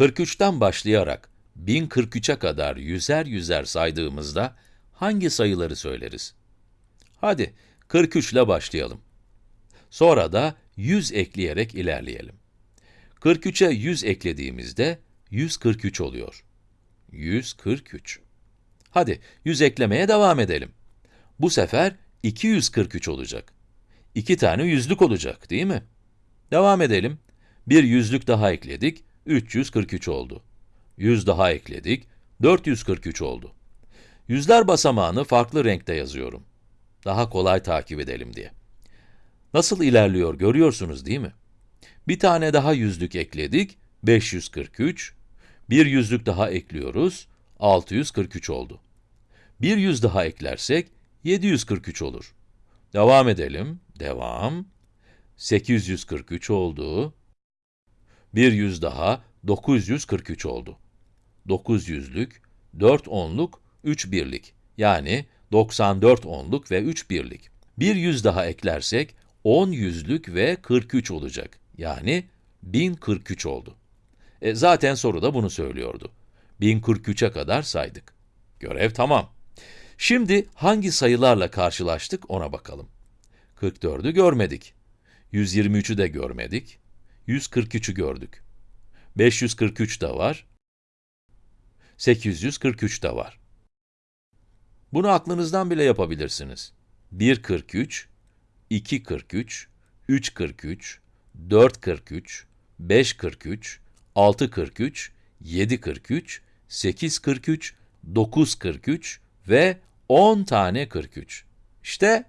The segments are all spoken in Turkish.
43'ten başlayarak 1043'e kadar yüzer yüzer saydığımızda hangi sayıları söyleriz? Hadi 43 ile başlayalım. Sonra da 100 ekleyerek ilerleyelim. 43'e 100 eklediğimizde 143 oluyor. 143. Hadi 100 eklemeye devam edelim. Bu sefer 243 olacak. İki tane yüzlük olacak, değil mi? Devam edelim. Bir yüzlük daha ekledik, 343 oldu. 100 daha ekledik, 443 oldu. Yüzler basamağını farklı renkte yazıyorum. Daha kolay takip edelim diye. Nasıl ilerliyor görüyorsunuz değil mi? Bir tane daha yüzlük ekledik, 543. Bir yüzlük daha ekliyoruz, 643 oldu. Bir yüz daha eklersek, 743 olur. Devam edelim, devam. 843 oldu. Bir yüz daha, 943 oldu. 900'lük, 4 onluk, 3 birlik. Yani 94 onluk ve 3 birlik. Bir yüz daha eklersek, 10 yüzlük ve 43 olacak. Yani 1043 oldu. E, zaten soruda bunu söylüyordu. 1043'e kadar saydık. Görev tamam. Şimdi hangi sayılarla karşılaştık ona bakalım. 44'ü görmedik. 123'ü de görmedik. 143'ü gördük. 543 de var. 843 de var. Bunu aklınızdan bile yapabilirsiniz. 143, 243, 343, 443, 543, 643, 743, 843, 943 ve 10 tane 43. İşte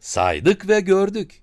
saydık ve gördük.